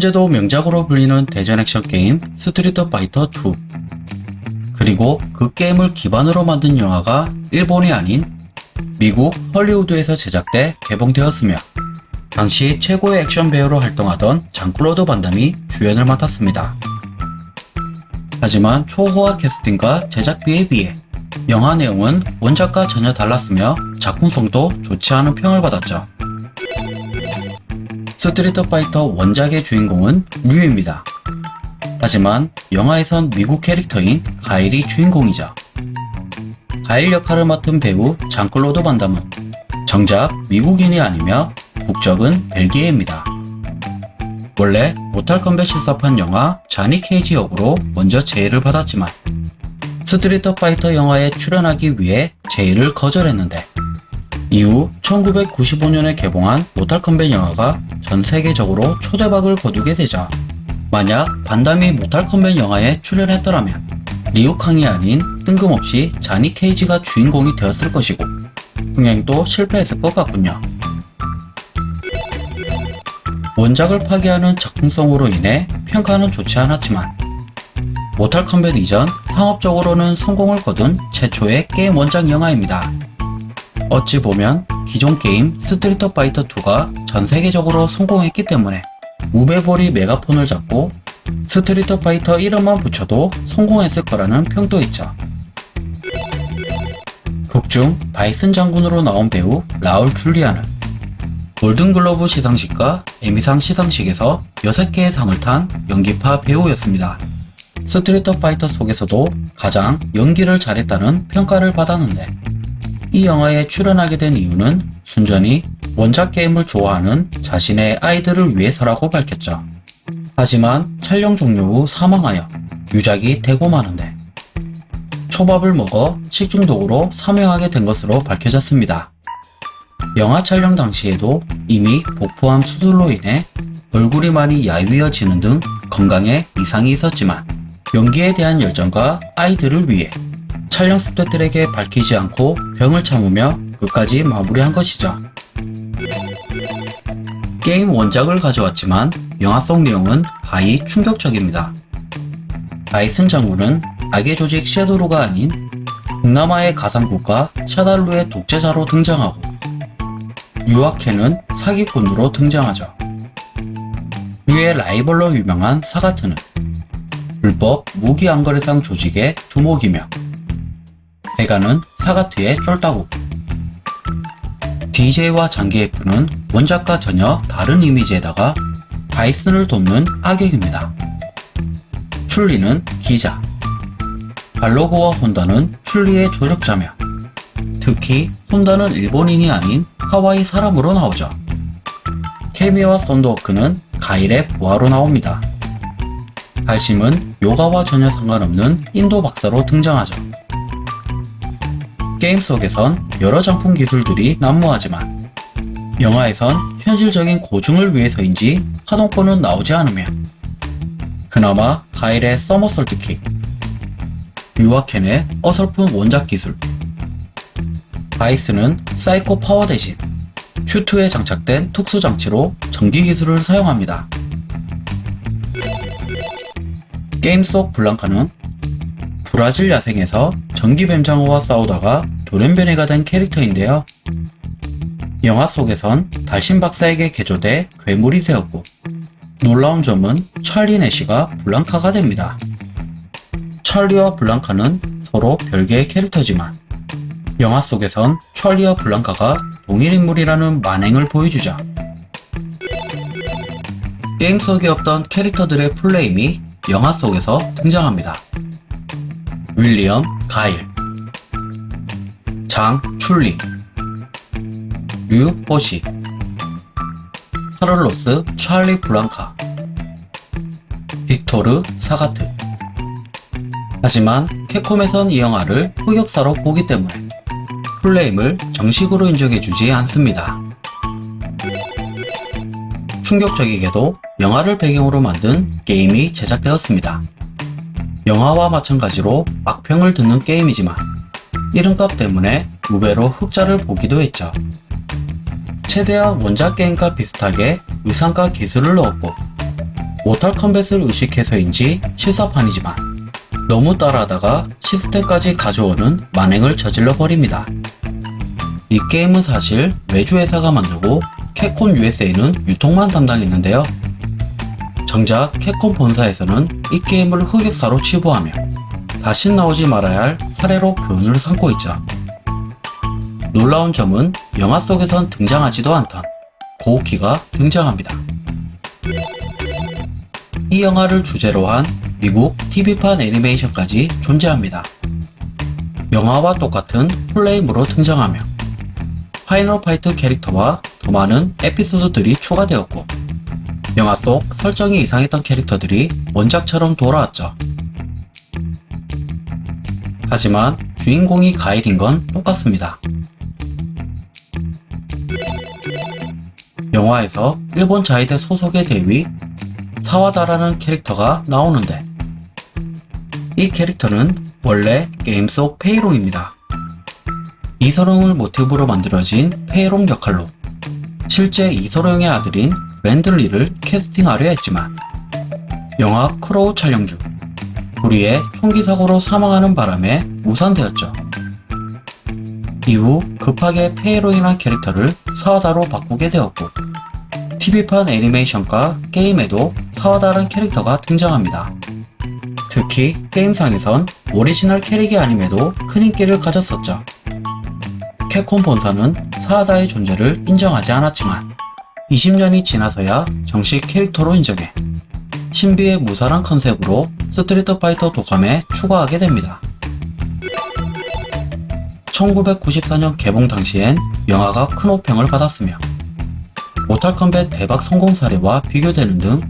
현재도 명작으로 불리는 대전 액션 게임 스트리트 파이터 2 그리고 그 게임을 기반으로 만든 영화가 일본이 아닌 미국 헐리우드에서 제작돼 개봉되었으며 당시 최고의 액션 배우로 활동하던 장클로드 반담이 주연을 맡았습니다. 하지만 초호화 캐스팅과 제작비에 비해 영화 내용은 원작과 전혀 달랐으며 작품성도 좋지 않은 평을 받았죠. 스트리트 파이터 원작의 주인공은 류입니다. 하지만 영화에선 미국 캐릭터인 가일이 주인공이죠. 가일 역할을 맡은 배우 장클로드 반담은 정작 미국인이 아니며 국적은 벨기에입니다. 원래 모탈 컴뱃 실사판 영화 자니 케이지 역으로 먼저 제의를 받았지만 스트리트 파이터 영화에 출연하기 위해 제의를 거절했는데 이후 1995년에 개봉한 모탈 컴뱃 영화가 전 세계적으로 초대박을 거두게 되자 만약 반담이 모탈 컴뱃 영화에 출연했더라면 리우캉이 아닌 뜬금없이 자니 케이지가 주인공이 되었을 것이고 흥행도 실패했을 것 같군요. 원작을 파괴하는 작품성으로 인해 평가는 좋지 않았지만 모탈 컴뱃 이전 상업적으로는 성공을 거둔 최초의 게임 원작 영화입니다. 어찌 보면 기존 게임 스트리트 파이터 2가 전 세계적으로 성공했기 때문에 우베볼이 메가폰을 잡고 스트리트 파이터 이름만 붙여도 성공했을 거라는 평도 있죠. 극중 바이슨 장군으로 나온 배우 라울 줄리아는 골든글로브 시상식과 에미상 시상식에서 6개의 상을 탄 연기파 배우였습니다. 스트리트 파이터 속에서도 가장 연기를 잘했다는 평가를 받았는데 이 영화에 출연하게 된 이유는 순전히 원작 게임을 좋아하는 자신의 아이들을 위해서라고 밝혔죠. 하지만 촬영 종료 후 사망하여 유작이 되고 마는데 초밥을 먹어 식중독으로 사망하게 된 것으로 밝혀졌습니다. 영화 촬영 당시에도 이미 복부암 수술로 인해 얼굴이 많이 야위어지는 등 건강에 이상이 있었지만 연기에 대한 열정과 아이들을 위해 촬영 스태프들에게 밝히지 않고 병을 참으며 끝까지 마무리한 것이죠. 게임 원작을 가져왔지만 영화 속 내용은 가히 충격적입니다. 바이슨 장군은 악의 조직 섀도루가 아닌 동남아의 가상국가 샤달루의 독재자로 등장하고 유아케는 사기꾼으로 등장하죠. 유의 라이벌로 유명한 사가트는 불법 무기 안거래상 조직의 두목이며 베가는 사가트의 쫄따구 DJ와 장기F는 원작과 전혀 다른 이미지에다가 바이슨을 돕는 악역입니다. 출리는 기자 발로고와 혼다는 출리의 조력자며 특히 혼다는 일본인이 아닌 하와이 사람으로 나오죠. 케미와 썬더워크는 가일의 부하로 나옵니다. 발심은 요가와 전혀 상관없는 인도 박사로 등장하죠. 게임 속에선 여러 장품 기술들이 난무하지만 영화에선 현실적인 고증을 위해서인지 하동권은 나오지 않으며 그나마 가일의 서머솔트킥 유아켄의 어설픈 원작 기술 바이슨은 사이코 파워 대신 슈트에 장착된 특수 장치로 전기 기술을 사용합니다. 게임 속 블랑카는 브라질 야생에서 전기 뱀장어와 싸우다가 돌연변이가 된 캐릭터인데요. 영화 속에선 달심 박사에게 개조돼 괴물이 되었고 놀라운 점은 찰리 내시가 블랑카가 됩니다. 찰리와 블랑카는 서로 별개의 캐릭터지만 영화 속에선 찰리와 블랑카가 동일 인물이라는 만행을 보여주죠. 게임 속에 없던 캐릭터들의 full name이 영화 속에서 등장합니다. 윌리엄 가일. 장 춘리. 류 호시. 카를로스 찰리 블랑카. 빅토르 사가트. 하지만 캡콤에선 이 영화를 흑역사로 보기 때문에 플레임을 정식으로 인정해주지 않습니다. 충격적이게도 영화를 배경으로 만든 게임이 제작되었습니다. 영화와 마찬가지로 악평을 듣는 게임이지만 이름값 때문에 우배로 흑자를 보기도 했죠. 최대한 원작 게임과 비슷하게 의상과 기술을 넣었고 모탈 컴뱃을 의식해서인지 실사판이지만 너무 따라하다가 시스템까지 가져오는 만행을 저질러 버립니다. 이 게임은 사실 외주 회사가 만들고 캡콤 USA는 유통만 담당했는데요. 정작 캡콤 본사에서는 이 게임을 흑역사로 치부하며 다신 나오지 말아야 할 사례로 교훈을 삼고 있죠. 놀라운 점은 영화 속에선 등장하지도 않던 고우키가 등장합니다. 이 영화를 주제로 한 미국 TV판 애니메이션까지 존재합니다. 영화와 똑같은 full name으로 등장하며 파이널 파이트 캐릭터와 더 많은 에피소드들이 추가되었고 영화 속 설정이 이상했던 캐릭터들이 원작처럼 돌아왔죠. 하지만 주인공이 가일인 건 똑같습니다. 영화에서 일본 자위대 소속의 대위 사와다라는 캐릭터가 나오는데 이 캐릭터는 원래 게임 속 페이롱입니다. 이소룡을 모티브로 만들어진 페이롱 역할로 실제 이소룡의 아들인 브랜든 리를 캐스팅하려 했지만 영화 크로우 촬영 중 불의의 총기 사고로 사망하는 바람에 무산되었죠. 이후 급하게 페이롱이라는 캐릭터를 사와다로 바꾸게 되었고 TV판 애니메이션과 게임에도 사와다란 캐릭터가 등장합니다. 특히 게임상에선 오리지널 캐릭이 아님에도 큰 인기를 가졌었죠. 캡콤 본사는 사와다의 존재를 인정하지 않았지만 20년이 지나서야 정식 캐릭터로 인정해 신비의 무사란 컨셉으로 스트리트 파이터 도감에 추가하게 됩니다. 1994년 개봉 당시엔 영화가 큰 혹평을 받았으며 모탈 컴뱃 대박 성공 사례와 비교되는 등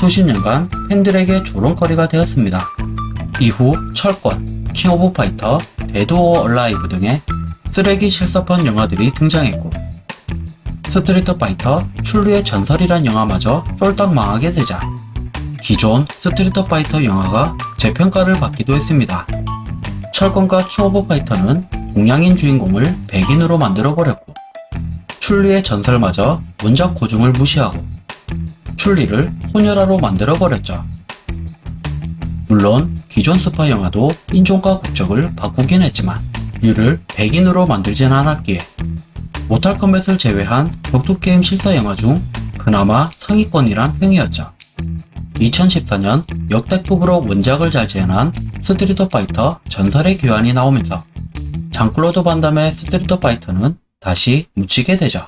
수십 년간 팬들에게 조롱거리가 되었습니다. 이후 철권, 킹 오브 파이터, 데드 오어 얼라이브 등의 쓰레기 실사판 영화들이 등장했고 스트리트 파이터 춘리의 전설이란 영화마저 쫄딱 망하게 되자 기존 스트리트 파이터 영화가 재평가를 받기도 했습니다. 철권과 킹 오브 파이터는 동양인 주인공을 백인으로 만들어버렸고 춘리의 전설마저 원작 고증을 무시하고 춘리를 혼혈아로 만들어버렸죠. 물론 기존 스파 영화도 인종과 국적을 바꾸긴 했지만 류를 백인으로 만들진 않았기에 모탈 컴뱃을 제외한 격투게임 실사 영화 중 그나마 상위권이란 평이었죠. 2014년 역대급으로 원작을 잘 재현한 스트리트 파이터 전설의 귀환이 나오면서 장클로드 반담의 스트리트 파이터는 다시 묻히게 되죠.